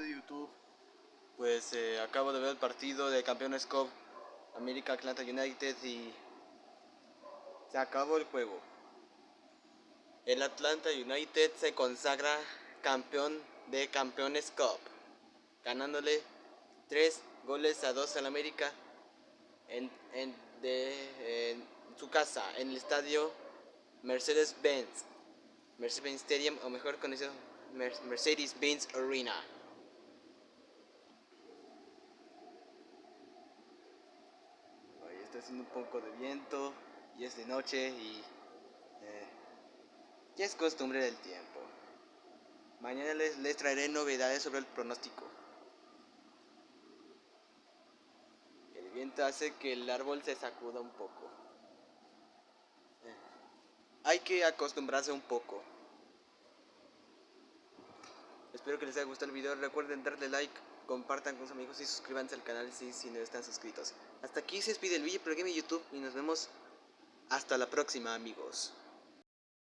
de YouTube. Pues eh, acabo de ver el partido de Campeones Cup América Atlanta United y se acabó el juego. El Atlanta United se consagra campeón de Campeones Cup, ganándole 3 goles a 2 al América en, en, de, su casa, en el estadio Mercedes-Benz, Mercedes-Benz Stadium o mejor conocido Mercedes-Benz Arena. Haciendo un poco de viento y es de noche y eh, ya es costumbre del tiempo. Mañana les, les traeré novedades sobre el pronóstico. El viento hace que el árbol se sacuda un poco. Eh, hay que acostumbrarse un poco. Espero que les haya gustado el video. Recuerden darle like, compartan con sus amigos y suscríbanse al canal si, no están suscritos. Hasta aquí se despide el video aquí en YouTube y nos vemos hasta la próxima amigos.